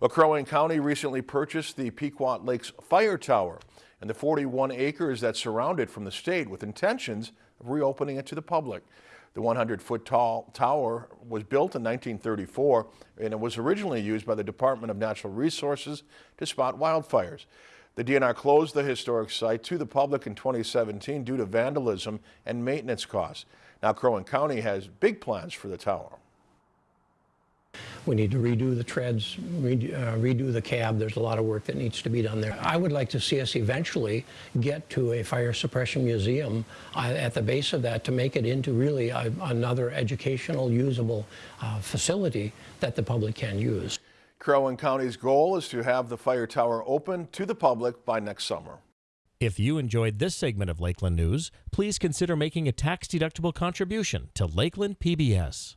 Wing County recently purchased the Pequot Lakes Fire Tower and the 41 acres that surround it from the state with intentions of reopening it to the public. The 100-foot tall tower was built in 1934 and it was originally used by the Department of Natural Resources to spot wildfires. The DNR closed the historic site to the public in 2017 due to vandalism and maintenance costs. Now Crow Wing County has big plans for the tower. We need to redo the treads, redo, uh, redo the cab. There's a lot of work that needs to be done there. I would like to see us eventually get to a fire suppression museum uh, at the base of that to make it into really a, another educational, usable uh, facility that the public can use. Crow Wing County's goal is to have the fire tower open to the public by next summer. If you enjoyed this segment of Lakeland News, please consider making a tax-deductible contribution to Lakeland PBS.